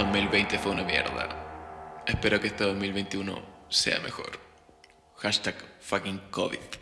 2020 fue una mierda. Espero que este 2021 sea mejor. Hashtag fucking COVID.